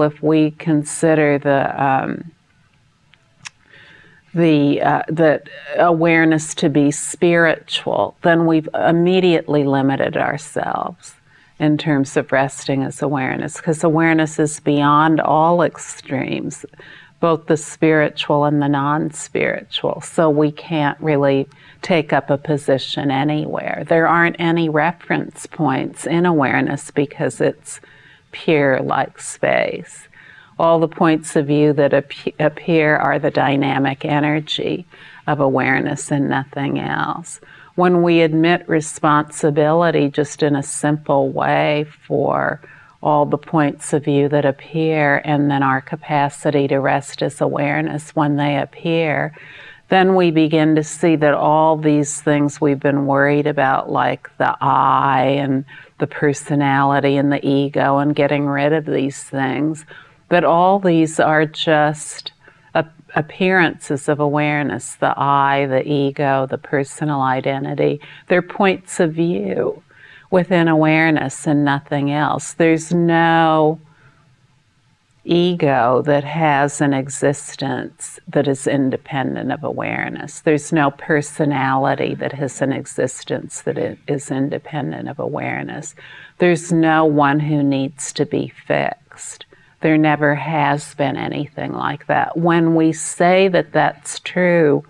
if we consider the um, the uh, the awareness to be spiritual, then we've immediately limited ourselves in terms of resting as awareness, because awareness is beyond all extremes, both the spiritual and the non-spiritual. So we can't really take up a position anywhere. There aren't any reference points in awareness because it's pure like space. All the points of view that ap appear are the dynamic energy of awareness and nothing else. When we admit responsibility just in a simple way for all the points of view that appear and then our capacity to rest as awareness when they appear, then we begin to see that all these things we've been worried about, like the I and the personality and the ego and getting rid of these things, that all these are just appearances of awareness, the I, the ego, the personal identity. They're points of view within awareness and nothing else. There's no ego that has an existence that is independent of awareness. There's no personality that has an existence that is independent of awareness. There's no one who needs to be fixed. There never has been anything like that. When we say that that's true,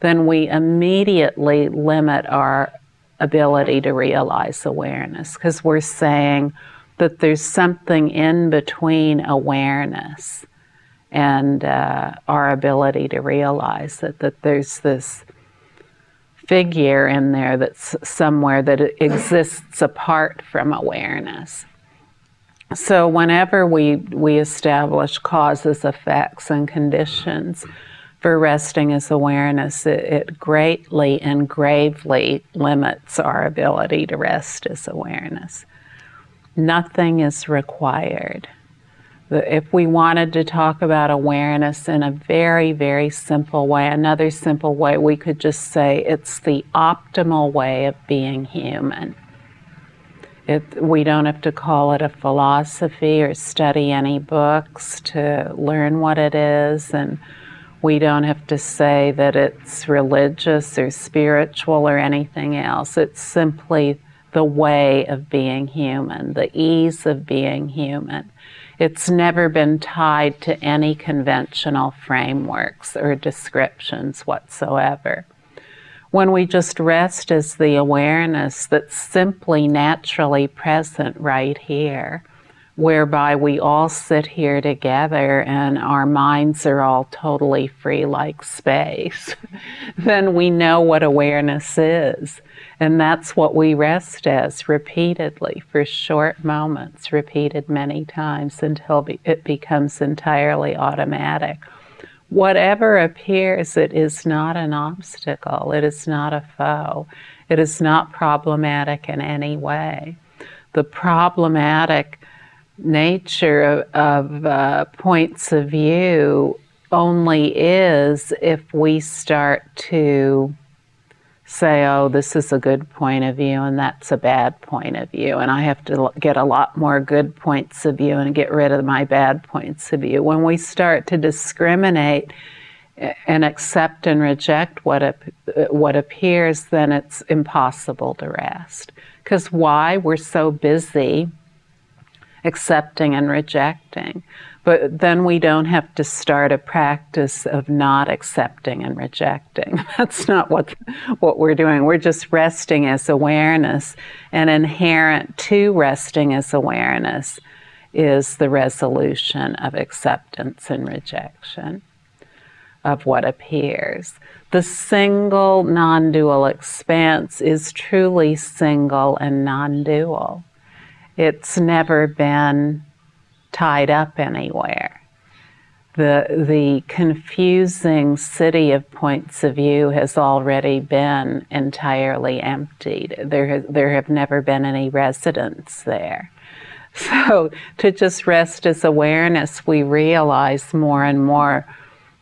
then we immediately limit our ability to realize awareness because we're saying, that there's something in between awareness and uh, our ability to realize that, that there's this figure in there that's somewhere that exists apart from awareness. So whenever we, we establish causes, effects, and conditions for resting as awareness, it, it greatly and gravely limits our ability to rest as awareness. Nothing is required. If we wanted to talk about awareness in a very, very simple way, another simple way, we could just say it's the optimal way of being human. It, we don't have to call it a philosophy or study any books to learn what it is, and we don't have to say that it's religious or spiritual or anything else. It's simply the way of being human, the ease of being human. It's never been tied to any conventional frameworks or descriptions whatsoever. When we just rest as the awareness that's simply naturally present right here, whereby we all sit here together and our minds are all totally free like space, then we know what awareness is. And that's what we rest as repeatedly for short moments, repeated many times until it becomes entirely automatic. Whatever appears, it is not an obstacle. It is not a foe. It is not problematic in any way. The problematic nature of, of uh, points of view only is if we start to say, oh, this is a good point of view and that's a bad point of view, and I have to get a lot more good points of view and get rid of my bad points of view. When we start to discriminate and accept and reject what, what appears, then it's impossible to rest. Because why? We're so busy accepting and rejecting. But then we don't have to start a practice of not accepting and rejecting. That's not what, what we're doing. We're just resting as awareness. And inherent to resting as awareness is the resolution of acceptance and rejection of what appears. The single non dual expanse is truly single and non dual. It's never been tied up anywhere. The, the confusing city of points of view has already been entirely emptied. There, has, there have never been any residents there. So to just rest as awareness, we realize more and more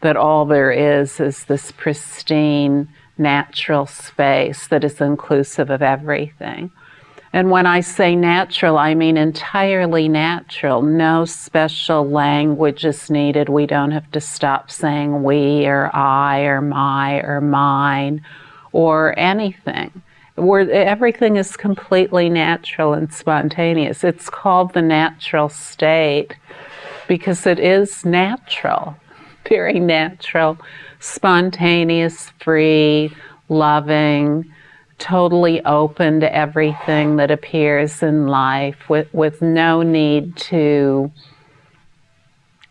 that all there is is this pristine, natural space that is inclusive of everything. And when I say natural, I mean entirely natural. No special language is needed. We don't have to stop saying we or I or my or mine or anything. Everything is completely natural and spontaneous. It's called the natural state because it is natural, very natural, spontaneous, free, loving, totally open to everything that appears in life with, with no need to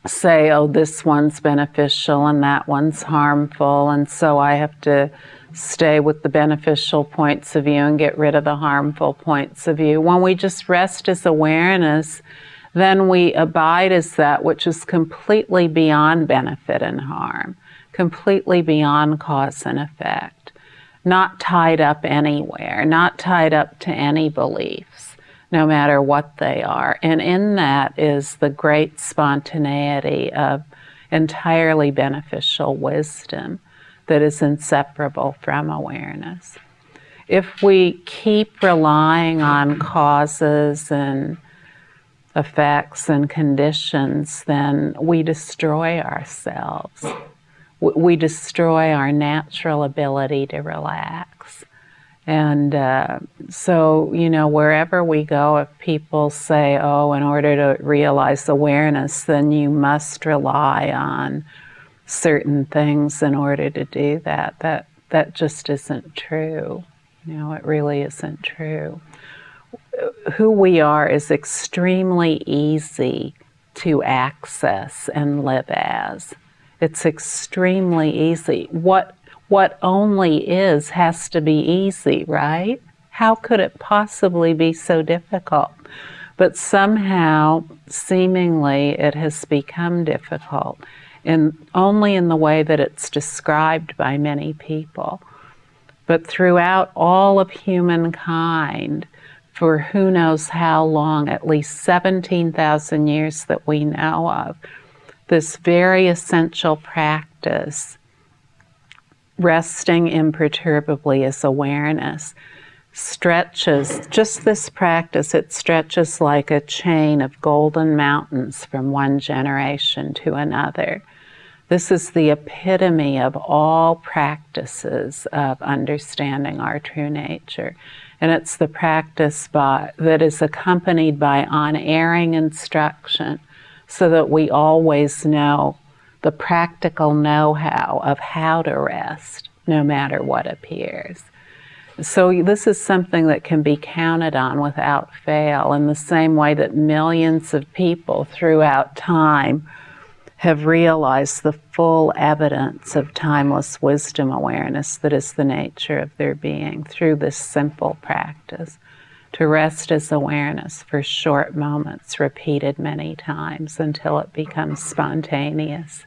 say, oh, this one's beneficial and that one's harmful, and so I have to stay with the beneficial points of view and get rid of the harmful points of view. When we just rest as awareness, then we abide as that which is completely beyond benefit and harm, completely beyond cause and effect not tied up anywhere, not tied up to any beliefs, no matter what they are. And in that is the great spontaneity of entirely beneficial wisdom that is inseparable from awareness. If we keep relying on causes and effects and conditions, then we destroy ourselves we destroy our natural ability to relax. And uh, so, you know, wherever we go, if people say, oh, in order to realize awareness, then you must rely on certain things in order to do that, that, that just isn't true. You know, it really isn't true. Who we are is extremely easy to access and live as. It's extremely easy. What, what only is has to be easy, right? How could it possibly be so difficult? But somehow, seemingly, it has become difficult, and only in the way that it's described by many people. But throughout all of humankind, for who knows how long, at least 17,000 years that we know of, this very essential practice, resting imperturbably as awareness, stretches, just this practice, it stretches like a chain of golden mountains from one generation to another. This is the epitome of all practices of understanding our true nature. And it's the practice by, that is accompanied by unerring instruction so that we always know the practical know how of how to rest, no matter what appears. So, this is something that can be counted on without fail, in the same way that millions of people throughout time have realized the full evidence of timeless wisdom awareness that is the nature of their being through this simple practice to rest as awareness for short moments, repeated many times until it becomes spontaneous.